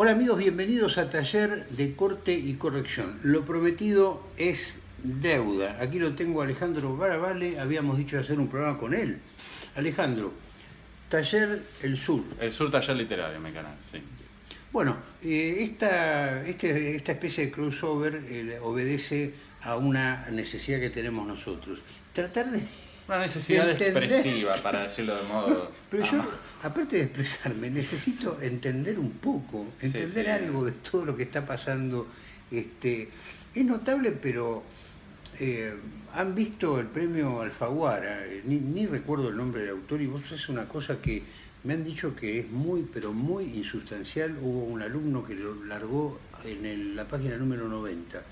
Hola amigos, bienvenidos a Taller de Corte y Corrección. Lo prometido es deuda. Aquí lo tengo Alejandro Barabale, habíamos dicho hacer un programa con él. Alejandro, Taller El Sur. El Sur Taller Literario, mi canal, sí. Bueno, eh, esta, este, esta especie de crossover eh, obedece a una necesidad que tenemos nosotros. Tratar de una necesidad expresiva, para decirlo de modo. Pero yo, aparte de expresarme, necesito entender un poco, entender algo de todo lo que está pasando. Este, es notable, pero eh, han visto el premio Alfaguara, ni, recuerdo el nombre del autor, y vos es una cosa que me han dicho que es muy, pero muy insustancial. Hubo un alumno que lo largó en la página número 90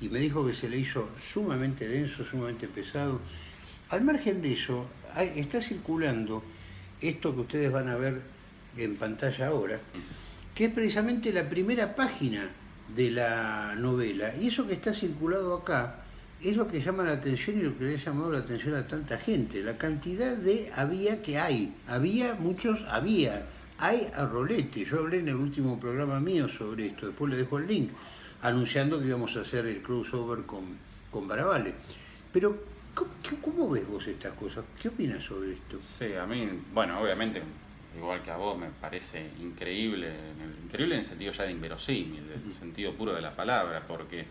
y me dijo que se le hizo sumamente denso, sumamente pesado al margen de eso, está circulando esto que ustedes van a ver en pantalla ahora, que es precisamente la primera página de la novela. Y eso que está circulado acá es lo que llama la atención y lo que le ha llamado la atención a tanta gente. La cantidad de había que hay. Había, muchos había. Hay a rolete. Yo hablé en el último programa mío sobre esto, después le dejo el link, anunciando que íbamos a hacer el crossover con, con. Pero ¿Cómo, ves vos estas cosas? ¿Qué opinas sobre esto? Sí, a mí, bueno, obviamente, igual que a vos, me parece increíble, increíble en el sentido ya de inverosímil, en el sentido puro de la palabra, porque eh,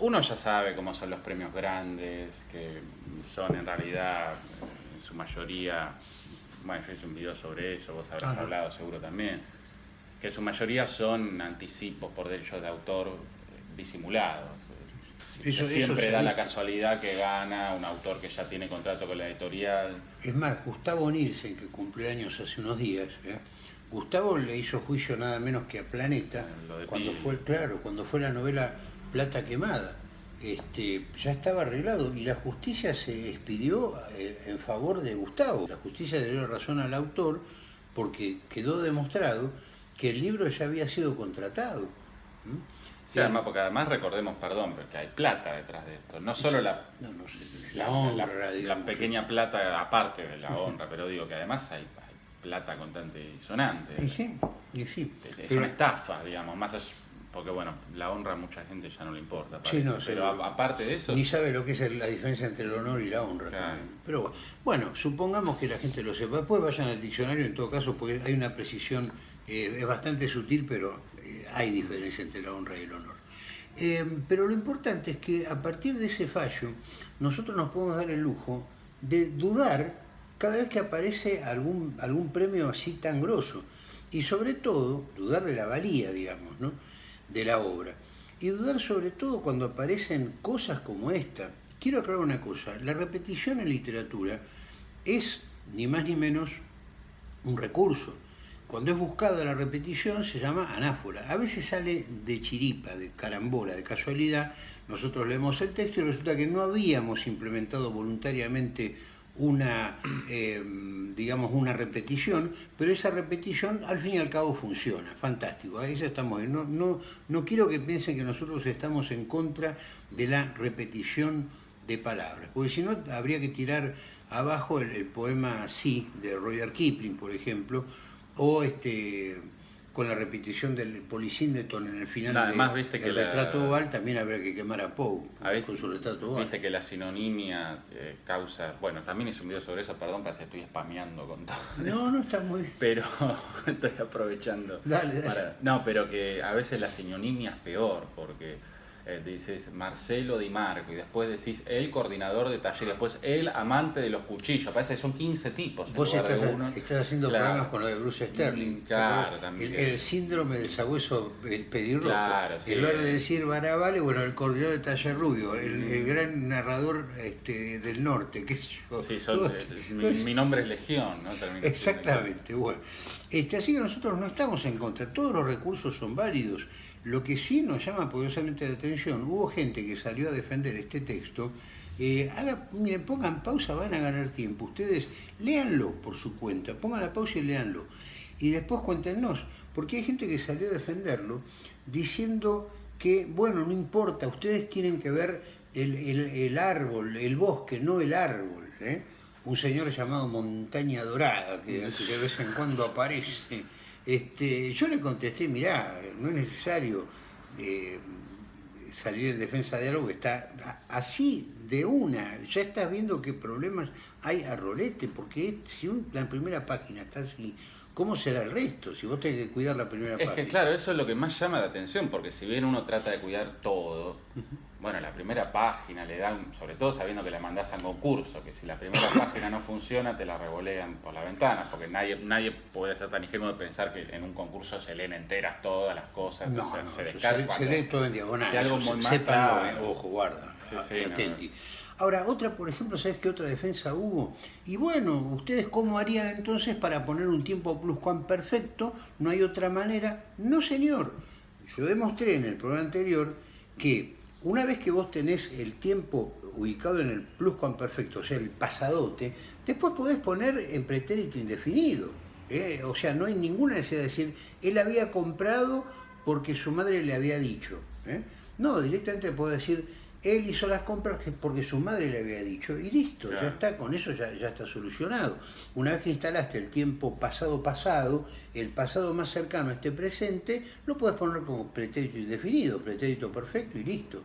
uno ya sabe cómo son los premios grandes, que son en realidad, en su mayoría, bueno, yo hice un video sobre eso, vos habrás hablado seguro también, que en su mayoría son anticipos por derechos de autor eh, siempre da la casualidad que gana un autor que ya tiene contrato con la editorial. Es más, Gustavo Nielsen, que cumplió años hace unos días, ¿eh? Gustavo le hizo juicio nada menos que a Planeta, eh, cuando fue, claro, cuando fue la novela Plata Quemada. Este, ya estaba arreglado y la justicia se expidió eh, en favor de Gustavo. La justicia dio razón al autor porque quedó demostrado que el libro ya había sido contratado. Sí, además, porque además recordemos, perdón, porque hay plata detrás de esto. No solo la, la, honra, la, pequeña plata aparte de la honra, pero digo que además hay, plata contante y sonante. Y sí, y sí. Es una estafa, digamos, más porque bueno, la honra a mucha gente ya no le importa. pero aparte de eso... Ni sabe lo que es la diferencia entre el honor y la honra también. Pero bueno, supongamos que la gente lo sepa. Después vayan al diccionario en todo caso, porque hay una precisión, eh, es bastante sutil, pero hay diferencia entre la honra y el honor. Eh, pero lo importante es que a partir de ese fallo, nosotros nos podemos dar el lujo de dudar cada vez que aparece algún, algún premio así tan grosso. Y sobre todo, dudar de la valía, digamos, ¿no? de la obra. Y dudar sobre todo cuando aparecen cosas como esta. Quiero aclarar una cosa, la repetición en literatura es ni más ni menos un recurso. Cuando es buscada la repetición se llama anáfora. A veces sale de chiripa, de carambola, de casualidad. Nosotros leemos el texto y resulta que no habíamos implementado voluntariamente una, em, digamos, una repetición, pero esa repetición al fin y al cabo funciona, fantástico, ahí ya estamos. No, no, no quiero que piensen que nosotros estamos en contra de la repetición de palabras, porque si no habría que tirar abajo el, el poema Sí de Roger Kipling, por ejemplo, o este con la repetición del Polisíndeton en el final además, viste que el retrato oval, también habría que quemar a Poe con su retrato oval. Viste que la sinonimia eh, causa... Bueno, también hice un video sobre eso, perdón, parece que estoy spameando con todo. No, no está muy... Pero estoy aprovechando. Dale, No, pero que a veces la sinonimia es peor, porque eh, dices Marcelo Di Marco y después decís el coordinador de taller, después el amante de los cuchillos, parece que son 15 tipos. Vos estás, haciendo programas con lo de Bruce Sterling. Claro, también. El, síndrome del sabueso el pedirrojo. Claro, En lugar de decir Barabale, bueno, el coordinador de taller rubio, el, gran narrador este, del norte, qué sé yo. Sí, mi, nombre es Legión, ¿no? Exactamente, bueno. Este, así que nosotros no estamos en contra, todos los recursos son válidos. Lo que sí nos llama poderosamente la atención, hubo gente que salió a defender este texto. Eh, miren, pongan pausa, van a ganar tiempo. Ustedes léanlo por su cuenta, pongan la pausa y léanlo. Y después cuéntenos, porque hay gente que salió a defenderlo diciendo que, bueno, no importa, ustedes tienen que ver el, árbol, el bosque, no el árbol. ¿eh? Un señor llamado Montaña Dorada, que de vez en cuando aparece Este, yo le contesté, mirá, no es necesario eh, salir en defensa de algo que está así de una. Ya estás viendo qué problemas hay a rolete, porque si la primera página está así, ¿cómo será el resto? Si vos tenés que cuidar la primera página. Es que claro, eso es lo que más llama la atención, porque si bien uno trata de cuidar todo, bueno, la primera página le dan, sobre todo sabiendo que la mandás a concurso, que si la primera página no funciona te la revolean por la ventana, porque nadie nadie puede ser tan ingenuo de pensar que en un concurso se leen enteras todas las cosas, no, se, descarga. Se, lee todo en diagonal. Si algo muy mal, ojo, guarda, sí, Ahora, otra, por ejemplo, ¿sabes qué otra defensa hubo? Y bueno, ¿ustedes cómo harían entonces para poner un tiempo perfecto? No hay otra manera. No, señor. Yo demostré en el programa anterior que una vez que vos tenés el tiempo ubicado en el pluscuamperfecto, o sea, el pasadote, después podés poner en pretérito indefinido. ¿eh? O sea, no hay ninguna necesidad de decir, él había comprado porque su madre le había dicho. ¿eh? No, directamente puedo decir, él hizo las compras porque su madre le había dicho y listo, ya está, con eso ya, ya, está solucionado. Una vez que instalaste el tiempo pasado pasado, el pasado más cercano a este presente, lo puedes poner como pretérito indefinido, pretérito perfecto y listo.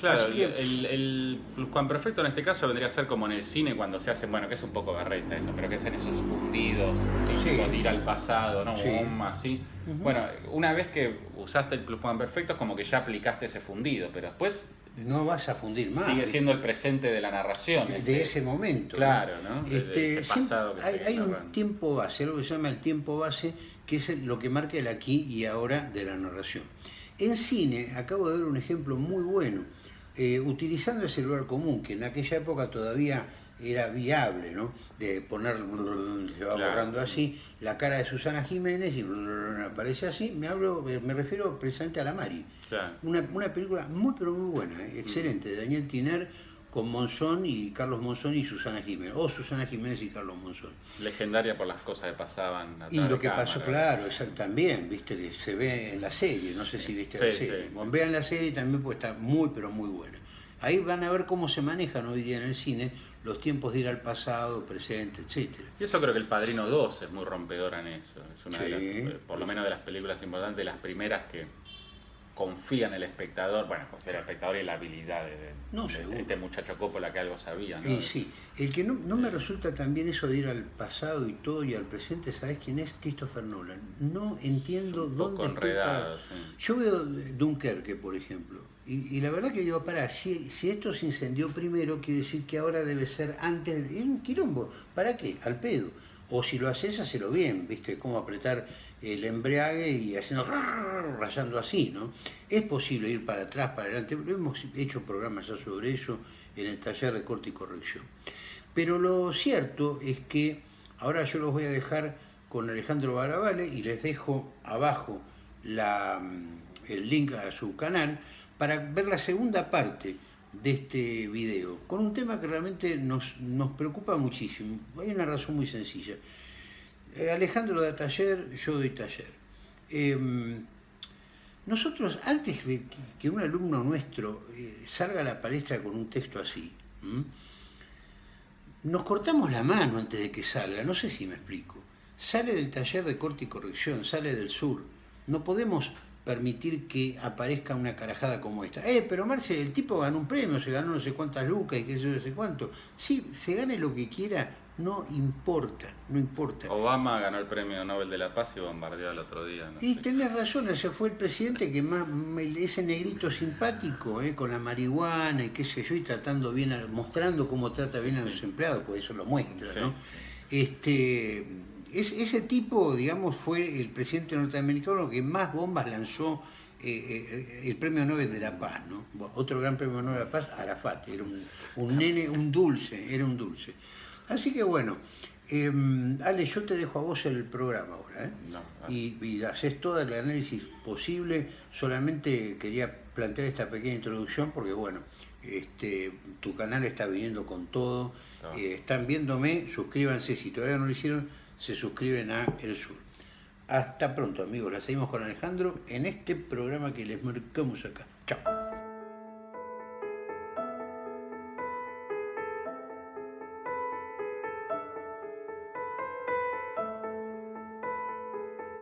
Claro, el, el, perfecto en este caso vendría a ser como en el cine cuando se hacen, bueno, que es un poco berreta eso, pero que hacen esos fundidos, sí. ir al pasado, ¿no? así. Bueno, una vez que usaste el pluscuamperfecto es como que ya aplicaste ese fundido, pero después no vas a fundir más. Sigue siendo el presente de la narración. De, ese, momento. Claro, ¿no? Este, hay, un tiempo base, algo que se llama el tiempo base, que es lo que marca el aquí y ahora de la narración. En cine, acabo de ver un ejemplo muy bueno, eh, utilizando ese lugar común, que en aquella época todavía era viable, ¿no? De poner, se va borrando así, la cara de Susana Jiménez y aparece así, me hablo, me refiero precisamente a la Mari. Una, película muy pero muy buena, ¿eh? excelente, de Daniel Tiner con Monzón y Carlos Monzón y Susana Jiménez, o Susana Jiménez y Carlos Monzón. Legendaria por las cosas que pasaban. y lo que pasó, claro, también, viste, que se ve en la serie, no sé si viste la serie. vean la serie también porque está muy pero muy buena. Ahí van a ver cómo se manejan hoy día en el cine los tiempos de ir al pasado, presente, etcétera. Y eso creo que El Padrino 2 es muy rompedora en eso. Es una de las, eh, por lo menos de las películas importantes, de las primeras que confía en el espectador, bueno, confía en el espectador y en la habilidad de, este muchacho Coppola que algo sabía. ¿no? sí, el que no, me resulta también eso de ir al pasado y todo y al presente, ¿sabes quién es? Christopher Nolan. No entiendo dónde está. Yo veo Dunkerque, por ejemplo, y, la verdad que digo, para, si, si esto se incendió primero, quiere decir que ahora debe ser antes, es un quilombo, ¿para qué? Al pedo. O si lo haces, hacelo bien, ¿viste? Cómo apretar el embriague y haciendo rayando así, ¿no? Es posible ir para atrás, para adelante, hemos hecho programas ya sobre eso en el taller de corte y corrección. Pero lo cierto es que ahora yo los voy a dejar con Alejandro Barabale y les dejo abajo la, el link a su canal para ver la segunda parte de este video, con un tema que realmente nos, nos preocupa muchísimo. Hay una razón muy sencilla. Eh, Alejandro da taller, yo doy taller. Em, nosotros, antes de que un alumno nuestro eh, salga a la palestra con un texto así, nos cortamos la mano antes de que salga, no sé si me explico. Sale del taller de corte y corrección, sale del sur. No podemos permitir que aparezca una carajada como esta. Eh, pero Marce, el tipo ganó un premio, se ganó no sé cuántas lucas y qué sé yo, no sé cuánto. Sí, se gane lo que quiera, no importa, no importa. Obama ganó el premio Nobel de la Paz y bombardeó el otro día. y tenés razón, ese fue el presidente que más, ese negrito simpático, eh, con la marihuana y qué sé yo, y tratando bien, mostrando cómo trata bien a los empleados, pues eso lo muestra, ¿no? Este ese tipo, digamos, fue el presidente norteamericano que más bombas lanzó eh, eh, el premio Nobel de la Paz, ¿no? Otro gran premio Nobel de la Paz, Arafat, era un, nene, un dulce, era un dulce. Así que bueno, em, Ale, yo te dejo a vos el programa ahora, ¿eh? y, y, haces todo el análisis posible, solamente quería plantear esta pequeña introducción porque bueno, este, tu canal está viniendo con todo, eh, están viéndome, suscríbanse si todavía no lo hicieron se suscriben a El Sur. Hasta pronto amigos, la seguimos con Alejandro en este programa que les marcamos acá. Chao.